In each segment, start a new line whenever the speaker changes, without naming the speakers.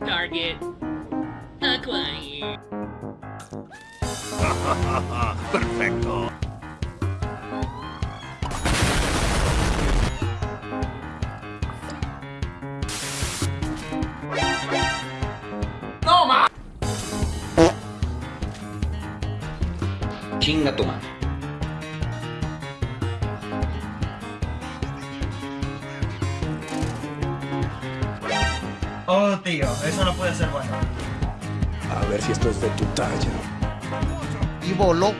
Target acquired.
Perfecto.
Chinga tu madre.
Oh, tío, eso no puede ser bueno.
A ver si esto es de tu talla.
y voló.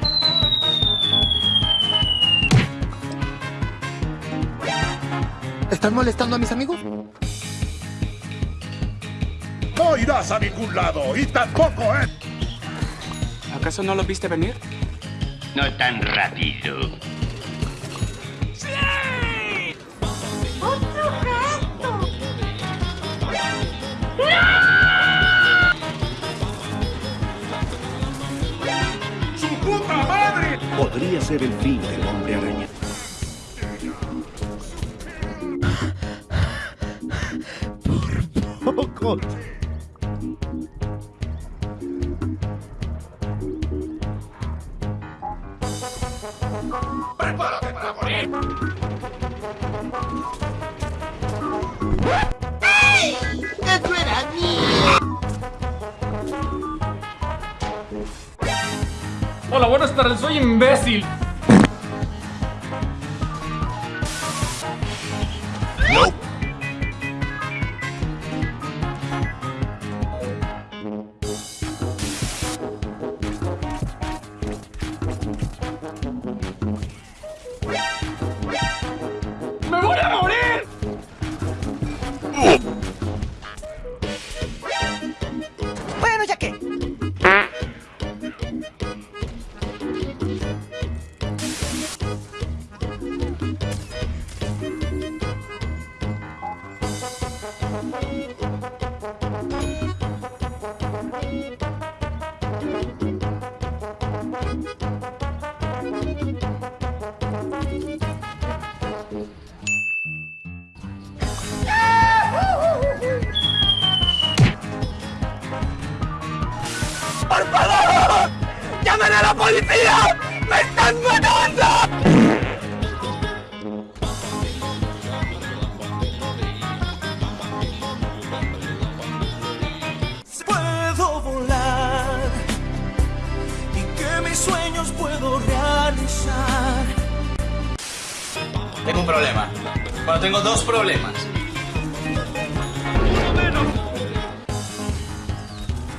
¿Están molestando a mis amigos?
No irás a ningún lado y tampoco ¿eh?
¿Acaso no lo viste venir?
No tan rápido.
¡Su puta madre!
Podría ser el fin del hombre araña.
Poco.
Buenas tardes, soy imbécil. A
la policía! ¡Me están matando!
Puedo volar y que mis sueños puedo realizar.
Tengo un problema. Bueno, tengo dos problemas.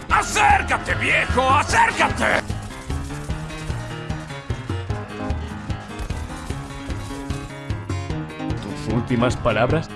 ¡Acércate, viejo! ¡Acércate!
Últimas palabras?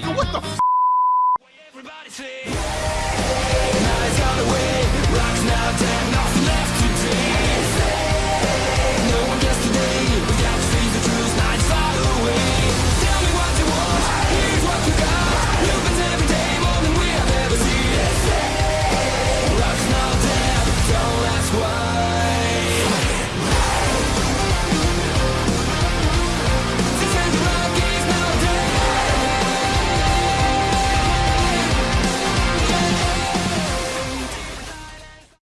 nigga, what the